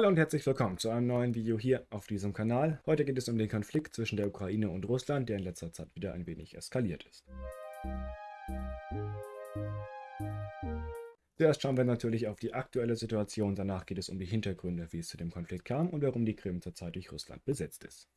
Hallo und herzlich willkommen zu einem neuen Video hier auf diesem Kanal. Heute geht es um den Konflikt zwischen der Ukraine und Russland, der in letzter Zeit wieder ein wenig eskaliert ist. Zuerst schauen wir natürlich auf die aktuelle Situation, danach geht es um die Hintergründe, wie es zu dem Konflikt kam und warum die Krim zurzeit durch Russland besetzt ist.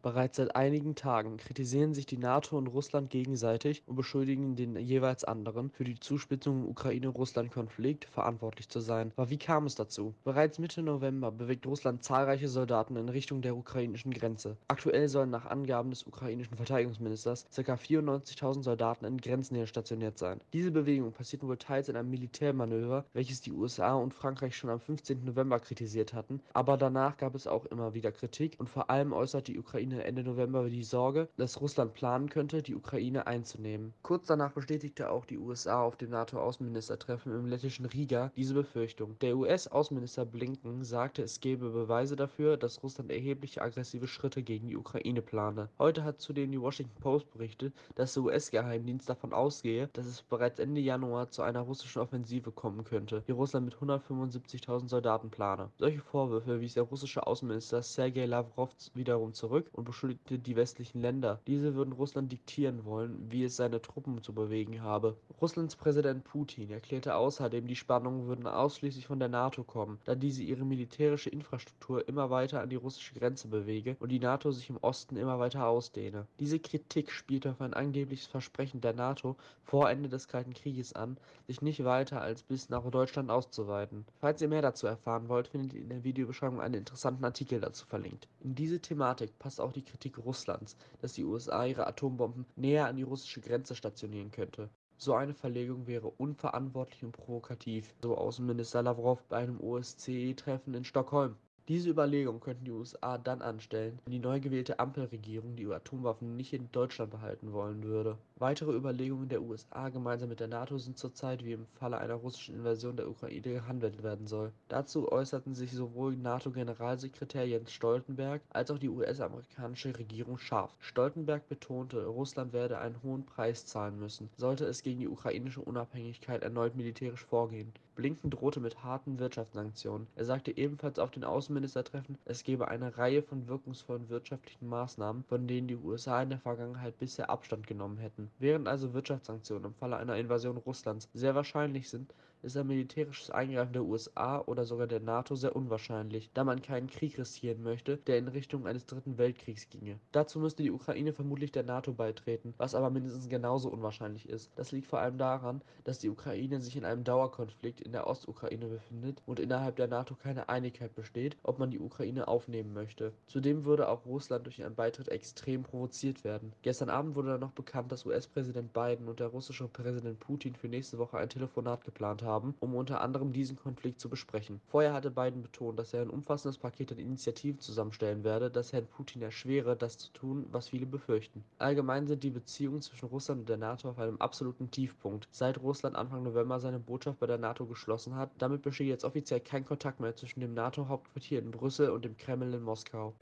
Bereits seit einigen Tagen kritisieren sich die NATO und Russland gegenseitig und beschuldigen den jeweils anderen, für die Zuspitzung im Ukraine-Russland-Konflikt verantwortlich zu sein. Aber wie kam es dazu? Bereits Mitte November bewegt Russland zahlreiche Soldaten in Richtung der ukrainischen Grenze. Aktuell sollen nach Angaben des ukrainischen Verteidigungsministers ca. 94.000 Soldaten in Grenznähe stationiert sein. Diese Bewegung passiert wohl teils in einem Militärmanöver, welches die USA und Frankreich schon am 15. November kritisiert hatten, aber danach gab es auch immer wieder Kritik und vor allem äußert die Ukraine Ukraine Ende November die Sorge, dass Russland planen könnte, die Ukraine einzunehmen. Kurz danach bestätigte auch die USA auf dem NATO-Außenministertreffen im lettischen Riga diese Befürchtung. Der US-Außenminister Blinken sagte, es gebe Beweise dafür, dass Russland erhebliche aggressive Schritte gegen die Ukraine plane. Heute hat zudem die Washington Post berichtet, dass der US-Geheimdienst davon ausgehe, dass es bereits Ende Januar zu einer russischen Offensive kommen könnte, die Russland mit 175.000 Soldaten plane. Solche Vorwürfe wies der russische Außenminister Sergei Lavrov wiederum zurück und beschuldigte die westlichen Länder, diese würden Russland diktieren wollen, wie es seine Truppen zu bewegen habe. Russlands Präsident Putin erklärte außerdem, die Spannungen würden ausschließlich von der NATO kommen, da diese ihre militärische Infrastruktur immer weiter an die russische Grenze bewege und die NATO sich im Osten immer weiter ausdehne. Diese Kritik spielte auf ein angebliches Versprechen der NATO vor Ende des Kalten Krieges an, sich nicht weiter als bis nach Deutschland auszuweiten. Falls ihr mehr dazu erfahren wollt, findet ihr in der Videobeschreibung einen interessanten Artikel dazu verlinkt. In diese Thematik passt auch auch die Kritik Russlands, dass die USA ihre Atombomben näher an die russische Grenze stationieren könnte. So eine Verlegung wäre unverantwortlich und provokativ, so Außenminister Lavrov bei einem OSZE-Treffen in Stockholm. Diese Überlegung könnten die USA dann anstellen, wenn die neu gewählte Ampelregierung die Atomwaffen nicht in Deutschland behalten wollen würde. Weitere Überlegungen der USA gemeinsam mit der NATO sind zurzeit, wie im Falle einer russischen Invasion der Ukraine gehandelt werden soll. Dazu äußerten sich sowohl NATO-Generalsekretär Jens Stoltenberg als auch die US-amerikanische Regierung scharf. Stoltenberg betonte, Russland werde einen hohen Preis zahlen müssen, sollte es gegen die ukrainische Unabhängigkeit erneut militärisch vorgehen. Blinken drohte mit harten Wirtschaftssanktionen. Er sagte ebenfalls auf den Außenminister Außenministertreffen, es gebe eine Reihe von wirkungsvollen wirtschaftlichen Maßnahmen, von denen die USA in der Vergangenheit bisher Abstand genommen hätten. Während also Wirtschaftssanktionen im Falle einer Invasion Russlands sehr wahrscheinlich sind, ist ein militärisches Eingreifen der USA oder sogar der NATO sehr unwahrscheinlich, da man keinen Krieg riskieren möchte, der in Richtung eines dritten Weltkriegs ginge. Dazu müsste die Ukraine vermutlich der NATO beitreten, was aber mindestens genauso unwahrscheinlich ist. Das liegt vor allem daran, dass die Ukraine sich in einem Dauerkonflikt in der Ostukraine befindet und innerhalb der NATO keine Einigkeit besteht, ob man die Ukraine aufnehmen möchte. Zudem würde auch Russland durch einen Beitritt extrem provoziert werden. Gestern Abend wurde dann noch bekannt, dass US-Präsident Biden und der russische Präsident Putin für nächste Woche ein Telefonat geplant haben, um unter anderem diesen Konflikt zu besprechen. Vorher hatte Biden betont, dass er ein umfassendes Paket an Initiativen zusammenstellen werde, das Herrn Putin erschwere, das zu tun, was viele befürchten. Allgemein sind die Beziehungen zwischen Russland und der NATO auf einem absoluten Tiefpunkt, seit Russland Anfang November seine Botschaft bei der NATO geschlossen hat. Damit besteht jetzt offiziell kein Kontakt mehr zwischen dem NATO-Hauptquartier in Brüssel und dem Kreml in Moskau.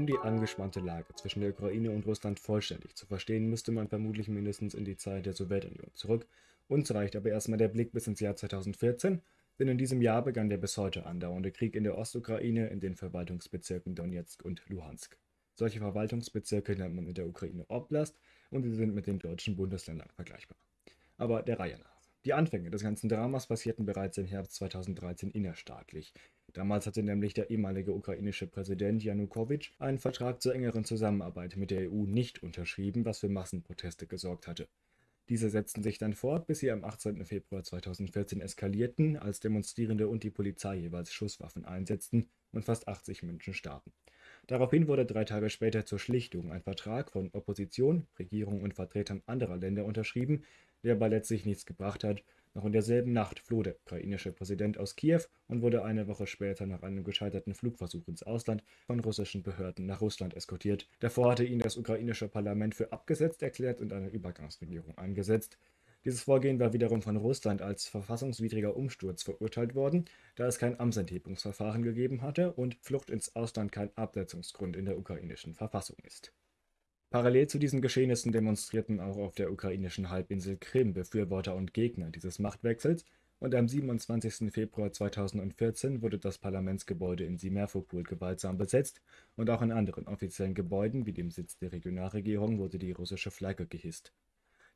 Um die angespannte Lage zwischen der Ukraine und Russland vollständig zu verstehen, müsste man vermutlich mindestens in die Zeit der Sowjetunion zurück. Uns reicht aber erstmal der Blick bis ins Jahr 2014, denn in diesem Jahr begann der bis heute andauernde Krieg in der Ostukraine in den Verwaltungsbezirken Donetsk und Luhansk. Solche Verwaltungsbezirke nennt man in der Ukraine Oblast und sie sind mit den deutschen Bundesländern vergleichbar. Aber der Reihe nach. Die Anfänge des ganzen Dramas passierten bereits im Herbst 2013 innerstaatlich. Damals hatte nämlich der ehemalige ukrainische Präsident Janukowitsch einen Vertrag zur engeren Zusammenarbeit mit der EU nicht unterschrieben, was für Massenproteste gesorgt hatte. Diese setzten sich dann fort, bis sie am 18. Februar 2014 eskalierten, als Demonstrierende und die Polizei jeweils Schusswaffen einsetzten und fast 80 Menschen starben. Daraufhin wurde drei Tage später zur Schlichtung ein Vertrag von Opposition, Regierung und Vertretern anderer Länder unterschrieben, der aber letztlich nichts gebracht hat. Noch in derselben Nacht floh der ukrainische Präsident aus Kiew und wurde eine Woche später nach einem gescheiterten Flugversuch ins Ausland von russischen Behörden nach Russland eskortiert. Davor hatte ihn das ukrainische Parlament für abgesetzt erklärt und eine Übergangsregierung eingesetzt. Dieses Vorgehen war wiederum von Russland als verfassungswidriger Umsturz verurteilt worden, da es kein Amtsenthebungsverfahren gegeben hatte und Flucht ins Ausland kein Absetzungsgrund in der ukrainischen Verfassung ist. Parallel zu diesen Geschehnissen demonstrierten auch auf der ukrainischen Halbinsel Krim Befürworter und Gegner dieses Machtwechsels und am 27. Februar 2014 wurde das Parlamentsgebäude in Simferopol gewaltsam besetzt und auch in anderen offiziellen Gebäuden wie dem Sitz der Regionalregierung wurde die russische Flagge gehisst.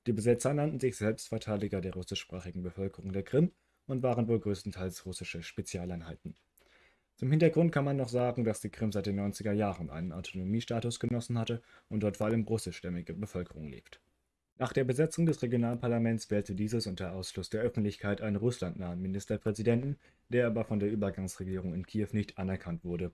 Die Besetzer nannten sich Selbstverteidiger der russischsprachigen Bevölkerung der Krim und waren wohl größtenteils russische Spezialeinheiten. Zum Hintergrund kann man noch sagen, dass die Krim seit den 90er Jahren einen Autonomiestatus genossen hatte und dort vor allem russischstämmige Bevölkerung lebt. Nach der Besetzung des Regionalparlaments wählte dieses unter Ausschluss der Öffentlichkeit einen russlandnahen Ministerpräsidenten, der aber von der Übergangsregierung in Kiew nicht anerkannt wurde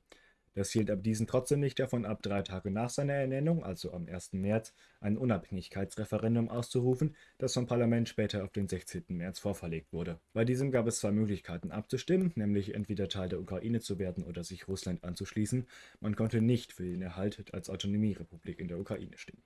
das hielt aber diesen trotzdem nicht davon ab, drei Tage nach seiner Ernennung, also am 1. März, ein Unabhängigkeitsreferendum auszurufen, das vom Parlament später auf den 16. März vorverlegt wurde. Bei diesem gab es zwei Möglichkeiten abzustimmen, nämlich entweder Teil der Ukraine zu werden oder sich Russland anzuschließen. Man konnte nicht für den Erhalt als Autonomierepublik in der Ukraine stimmen.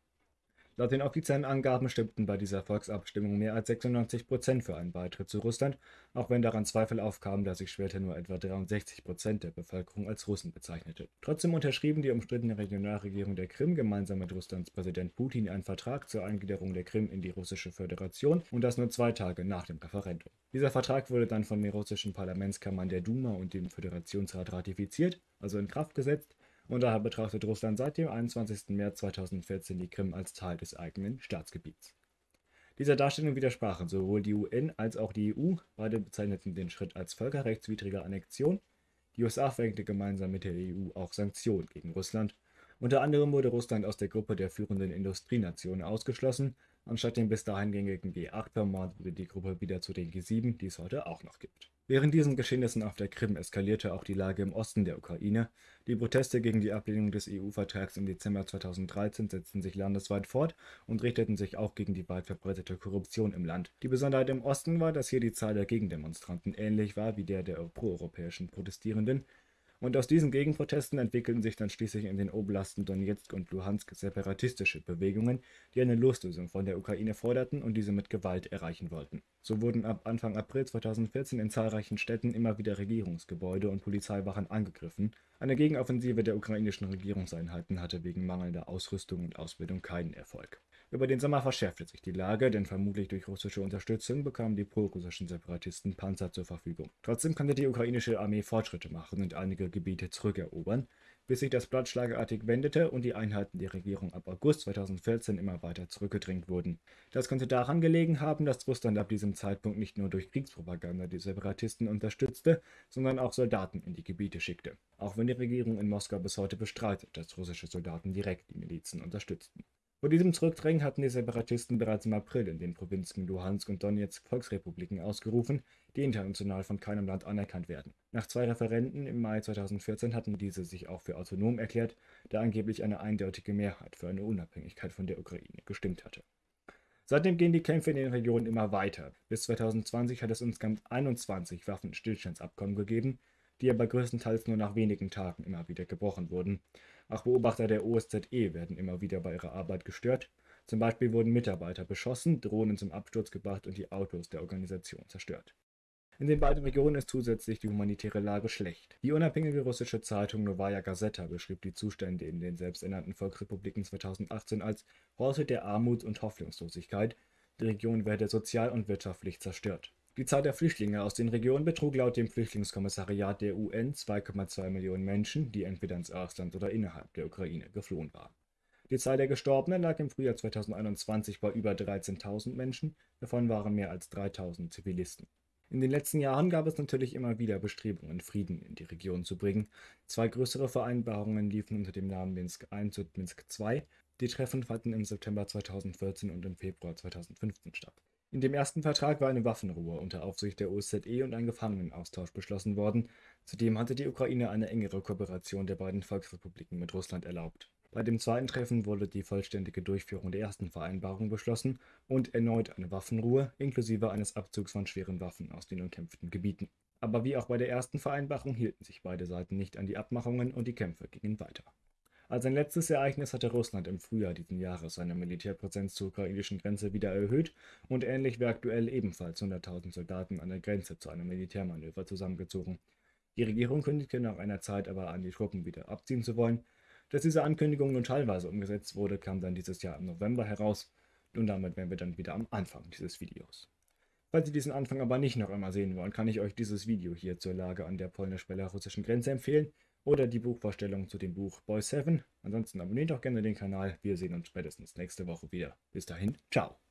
Laut den offiziellen Angaben stimmten bei dieser Volksabstimmung mehr als 96 Prozent für einen Beitritt zu Russland, auch wenn daran Zweifel aufkamen, da sich später nur etwa 63 Prozent der Bevölkerung als Russen bezeichnete. Trotzdem unterschrieben die umstrittene Regionalregierung der Krim gemeinsam mit Russlands Präsident Putin einen Vertrag zur Eingliederung der Krim in die russische Föderation und das nur zwei Tage nach dem Referendum. Dieser Vertrag wurde dann von den russischen Parlamentskammern der Duma und dem Föderationsrat ratifiziert, also in Kraft gesetzt, und daher betrachtet Russland seit dem 21. März 2014 die Krim als Teil des eigenen Staatsgebiets. Dieser Darstellung widersprachen sowohl die UN als auch die EU, beide bezeichneten den Schritt als völkerrechtswidrige Annexion. Die USA verhängte gemeinsam mit der EU auch Sanktionen gegen Russland. Unter anderem wurde Russland aus der Gruppe der führenden Industrienationen ausgeschlossen. Anstatt dem bis dahin gängigen G8-Format wurde die Gruppe wieder zu den G7, die es heute auch noch gibt. Während diesen Geschehnissen auf der Krim eskalierte auch die Lage im Osten der Ukraine. Die Proteste gegen die Ablehnung des EU-Vertrags im Dezember 2013 setzten sich landesweit fort und richteten sich auch gegen die weit verbreitete Korruption im Land. Die Besonderheit im Osten war, dass hier die Zahl der Gegendemonstranten ähnlich war wie der der proeuropäischen Protestierenden, und aus diesen Gegenprotesten entwickelten sich dann schließlich in den Oblasten Donetsk und Luhansk separatistische Bewegungen, die eine Loslösung von der Ukraine forderten und diese mit Gewalt erreichen wollten. So wurden ab Anfang April 2014 in zahlreichen Städten immer wieder Regierungsgebäude und Polizeiwachen angegriffen. Eine Gegenoffensive der ukrainischen Regierungseinheiten hatte wegen mangelnder Ausrüstung und Ausbildung keinen Erfolg. Über den Sommer verschärfte sich die Lage, denn vermutlich durch russische Unterstützung bekamen die prorussischen Separatisten Panzer zur Verfügung. Trotzdem konnte die ukrainische Armee Fortschritte machen und einige Gebiete zurückerobern, bis sich das Blatt schlagartig wendete und die Einheiten der Regierung ab August 2014 immer weiter zurückgedrängt wurden. Das könnte daran gelegen haben, dass Russland ab diesem Zeitpunkt nicht nur durch Kriegspropaganda die Separatisten unterstützte, sondern auch Soldaten in die Gebiete schickte. Auch wenn die Regierung in Moskau bis heute bestreitet, dass russische Soldaten direkt die Milizen unterstützten. Vor diesem Zurückdrängen hatten die Separatisten bereits im April in den Provinzen Luhansk und Donetsk Volksrepubliken ausgerufen, die international von keinem Land anerkannt werden. Nach zwei Referenden im Mai 2014 hatten diese sich auch für autonom erklärt, da angeblich eine eindeutige Mehrheit für eine Unabhängigkeit von der Ukraine gestimmt hatte. Seitdem gehen die Kämpfe in den Regionen immer weiter. Bis 2020 hat es insgesamt 21 Waffenstillstandsabkommen gegeben, die aber größtenteils nur nach wenigen Tagen immer wieder gebrochen wurden. Auch Beobachter der OSZE werden immer wieder bei ihrer Arbeit gestört. Zum Beispiel wurden Mitarbeiter beschossen, Drohnen zum Absturz gebracht und die Autos der Organisation zerstört. In den beiden Regionen ist zusätzlich die humanitäre Lage schlecht. Die unabhängige russische Zeitung Novaya Gazeta beschrieb die Zustände in den selbsternannten Volksrepubliken 2018 als Horte der Armut und Hoffnungslosigkeit. Die Region werde sozial und wirtschaftlich zerstört. Die Zahl der Flüchtlinge aus den Regionen betrug laut dem Flüchtlingskommissariat der UN 2,2 Millionen Menschen, die entweder ins Ausland oder innerhalb der Ukraine geflohen waren. Die Zahl der Gestorbenen lag im Frühjahr 2021 bei über 13.000 Menschen, davon waren mehr als 3.000 Zivilisten. In den letzten Jahren gab es natürlich immer wieder Bestrebungen, Frieden in die Region zu bringen. Zwei größere Vereinbarungen liefen unter dem Namen Minsk I und Minsk II. Die Treffen fanden im September 2014 und im Februar 2015 statt. In dem ersten Vertrag war eine Waffenruhe unter Aufsicht der OSZE und ein Gefangenenaustausch beschlossen worden. Zudem hatte die Ukraine eine engere Kooperation der beiden Volksrepubliken mit Russland erlaubt. Bei dem zweiten Treffen wurde die vollständige Durchführung der ersten Vereinbarung beschlossen und erneut eine Waffenruhe inklusive eines Abzugs von schweren Waffen aus den umkämpften Gebieten. Aber wie auch bei der ersten Vereinbarung hielten sich beide Seiten nicht an die Abmachungen und die Kämpfe gingen weiter. Als ein letztes Ereignis hatte Russland im Frühjahr diesen Jahres seine Militärpräsenz zur ukrainischen Grenze wieder erhöht und ähnlich wie aktuell ebenfalls 100.000 Soldaten an der Grenze zu einem Militärmanöver zusammengezogen. Die Regierung kündigte nach einer Zeit aber an, die Truppen wieder abziehen zu wollen. Dass diese Ankündigung nun teilweise umgesetzt wurde, kam dann dieses Jahr im November heraus. Und damit wären wir dann wieder am Anfang dieses Videos. Falls Sie diesen Anfang aber nicht noch einmal sehen wollen, kann ich euch dieses Video hier zur Lage an der polnisch-belarussischen Grenze empfehlen oder die Buchvorstellung zu dem Buch Boy 7. Ansonsten abonniert auch gerne den Kanal. Wir sehen uns spätestens nächste Woche wieder. Bis dahin, ciao.